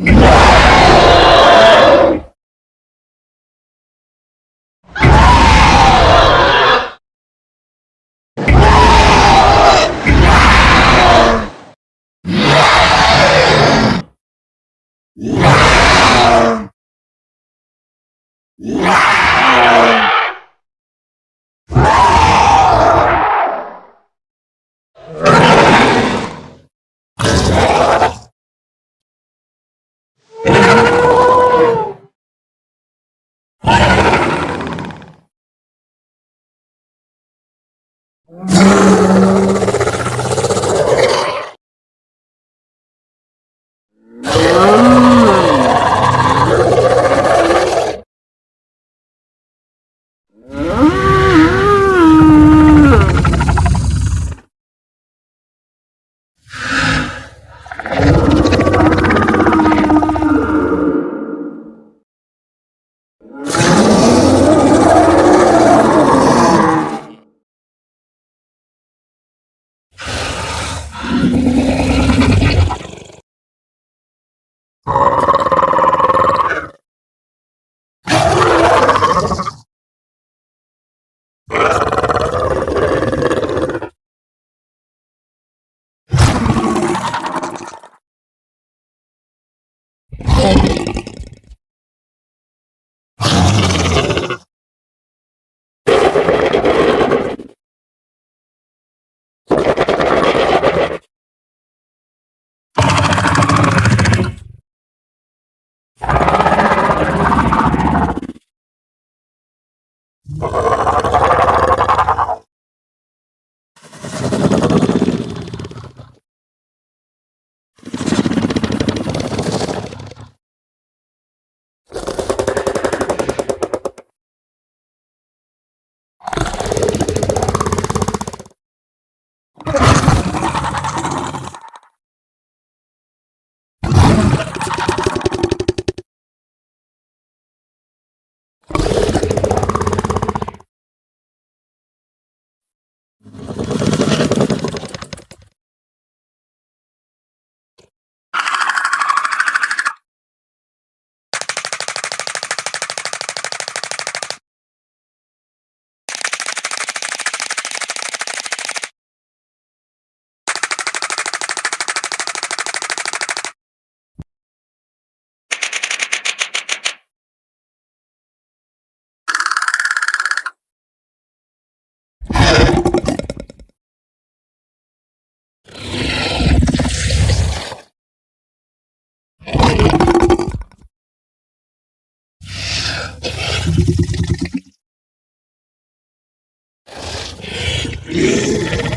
Yeah! you Yeah.